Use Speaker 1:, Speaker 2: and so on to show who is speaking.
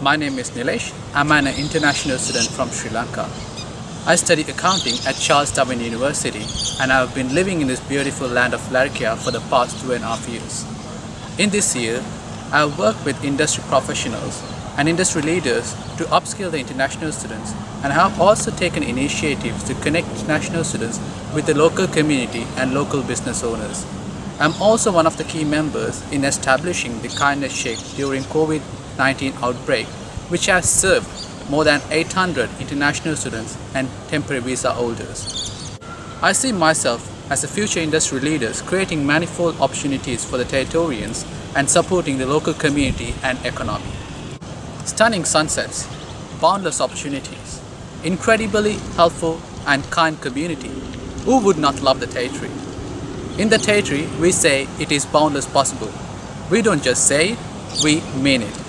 Speaker 1: My name is Nilesh. I'm an international student from Sri Lanka. I study accounting at Charles Darwin University and I've been living in this beautiful land of Larrakia for the past two and a half years. In this year, I've worked with industry professionals and industry leaders to upskill the international students and have also taken initiatives to connect international students with the local community and local business owners. I'm also one of the key members in establishing the Kindness Shack during COVID-19 outbreak, which has served more than 800 international students and temporary visa holders. I see myself as a future industry leaders creating manifold opportunities for the Territorians and supporting the local community and economy. Stunning sunsets, boundless opportunities, incredibly helpful and kind community. Who would not love the territory? In the territory, we say it is boundless possible. We don't just say it, we mean it.